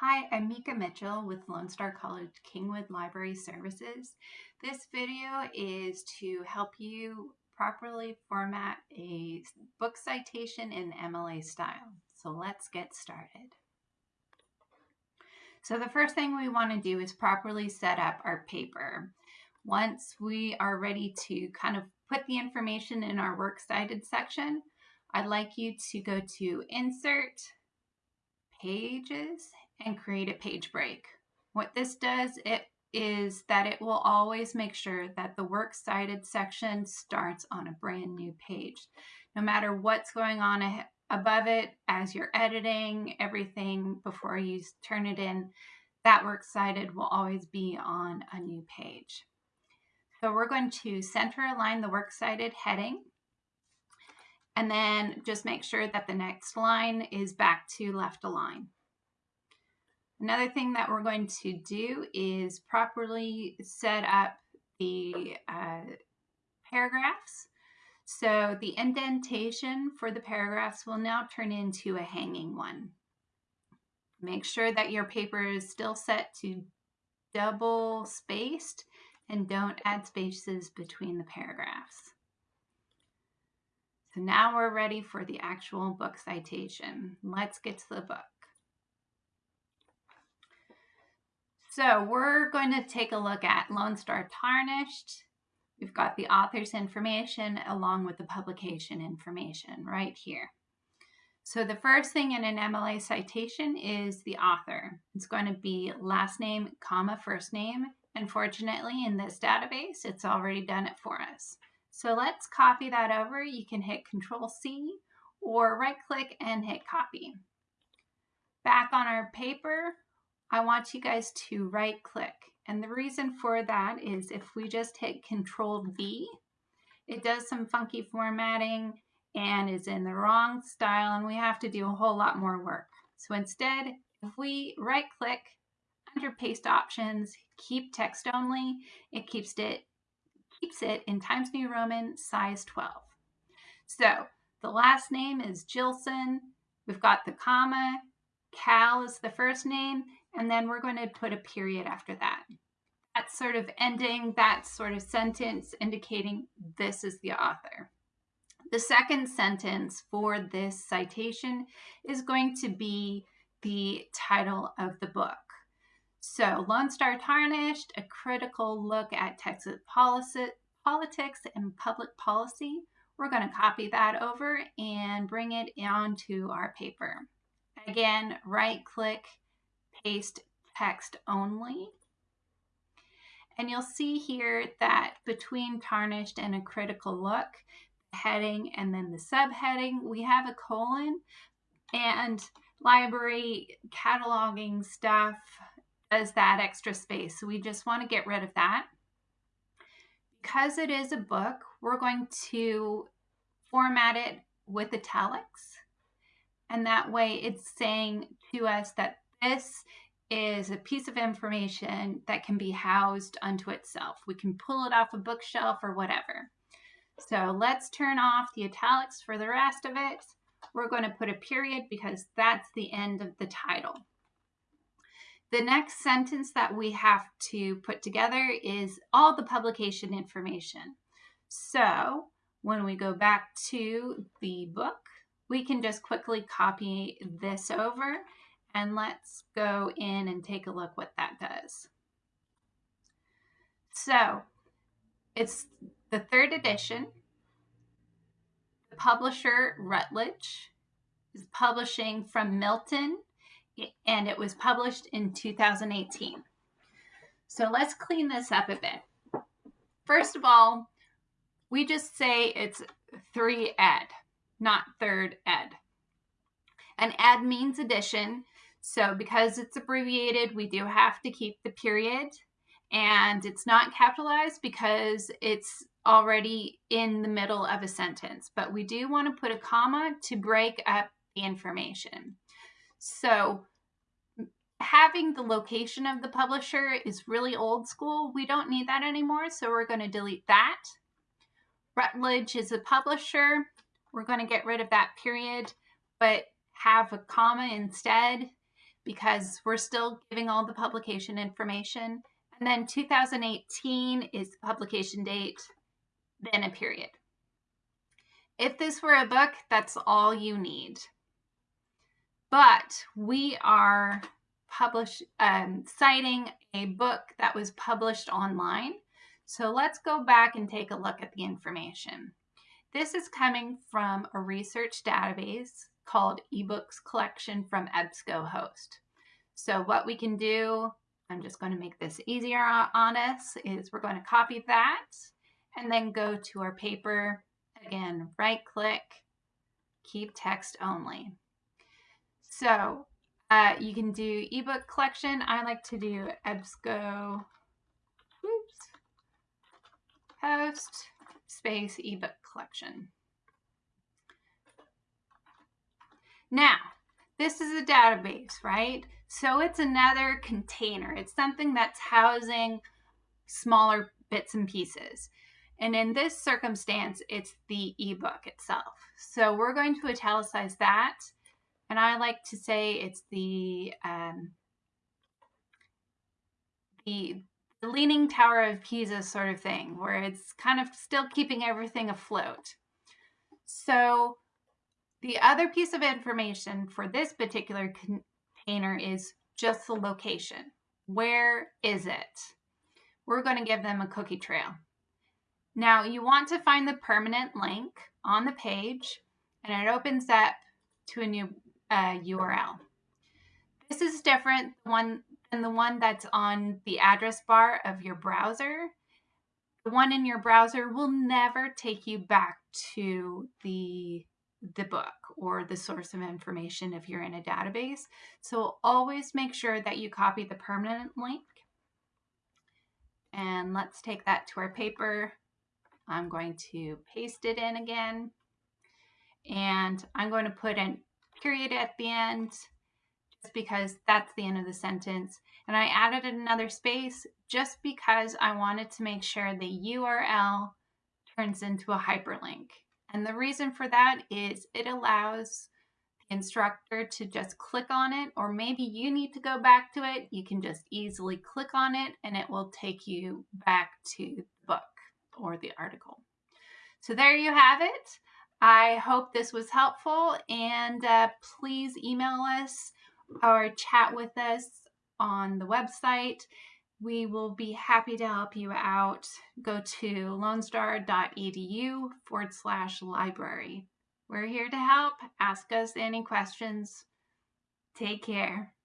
Hi, I'm Mika Mitchell with Lone Star College Kingwood Library Services. This video is to help you properly format a book citation in MLA style. So let's get started. So the first thing we want to do is properly set up our paper. Once we are ready to kind of put the information in our works cited section, I'd like you to go to Insert, Pages, and create a page break. What this does it is that it will always make sure that the works cited section starts on a brand new page. No matter what's going on above it as you're editing everything before you turn it in, that works cited will always be on a new page. So we're going to center align the works cited heading and then just make sure that the next line is back to left align. Another thing that we're going to do is properly set up the uh, paragraphs. So the indentation for the paragraphs will now turn into a hanging one. Make sure that your paper is still set to double spaced and don't add spaces between the paragraphs. So now we're ready for the actual book citation. Let's get to the book. So we're going to take a look at Lone Star Tarnished. We've got the author's information along with the publication information right here. So the first thing in an MLA citation is the author. It's going to be last name, comma, first name. Unfortunately, in this database, it's already done it for us. So let's copy that over. You can hit Control C or right click and hit copy. Back on our paper, I want you guys to right click. And the reason for that is if we just hit Control V, it does some funky formatting and is in the wrong style and we have to do a whole lot more work. So instead, if we right click under paste options, keep text only, it keeps it keeps it in Times New Roman size 12. So the last name is Jillson. We've got the comma. Cal is the first name. And then we're going to put a period after that. That's sort of ending that sort of sentence indicating this is the author. The second sentence for this citation is going to be the title of the book. So, Lone Star Tarnished, a critical look at Texas policy, politics and public policy. We're going to copy that over and bring it onto our paper. Again, right click, paste text only. And you'll see here that between tarnished and a critical look, heading and then the subheading, we have a colon and library cataloging stuff does that extra space. So we just want to get rid of that. Because it is a book, we're going to format it with italics. And that way it's saying to us that this is a piece of information that can be housed unto itself. We can pull it off a bookshelf or whatever. So let's turn off the italics for the rest of it. We're going to put a period because that's the end of the title. The next sentence that we have to put together is all the publication information. So when we go back to the book, we can just quickly copy this over and let's go in and take a look what that does. So it's the third edition. The publisher Routledge is publishing from Milton and it was published in 2018. So let's clean this up a bit. First of all, we just say it's 3 ed, not third ed. An ed means addition, so because it's abbreviated, we do have to keep the period and it's not capitalized because it's already in the middle of a sentence, but we do want to put a comma to break up the information. So having the location of the publisher is really old school. We don't need that anymore, so we're going to delete that. Routledge is a publisher. We're going to get rid of that period, but have a comma instead. because we're still giving all the publication information. And then 2018 is the publication date, then a period. If this were a book, that's all you need. But we are publish, um, citing a book that was published online. So let's go back and take a look at the information. This is coming from a research database called eBooks Collection from EBSCOhost. So what we can do, I'm just going to make this easier on us, is we're going to copy that and then go to our paper. Again, right click, keep text only. So uh, you can do ebook collection. I like to do EBSCO oops, host space ebook collection. Now, this is a database, right? So it's another container. It's something that's housing smaller bits and pieces. And in this circumstance, it's the ebook itself. So we're going to italicize that. And I like to say it's the um, the leaning tower of Pisa sort of thing, where it's kind of still keeping everything afloat. So the other piece of information for this particular container is just the location. Where is it? We're going to give them a cookie trail. Now you want to find the permanent link on the page and it opens up to a new uh, URL. This is different one than the one that's on the address bar of your browser. The one in your browser will never take you back to the the book or the source of information if you're in a database. So always make sure that you copy the permanent link. And let's take that to our paper. I'm going to paste it in again. And I'm going to put a period at the end just because that's the end of the sentence. And I added another space just because I wanted to make sure the URL turns into a hyperlink. And the reason for that is it allows the instructor to just click on it, or maybe you need to go back to it. You can just easily click on it and it will take you back to the book or the article. So there you have it. I hope this was helpful and uh, please email us or chat with us on the website we will be happy to help you out. Go to lonestar.edu forward slash library. We're here to help. Ask us any questions. Take care.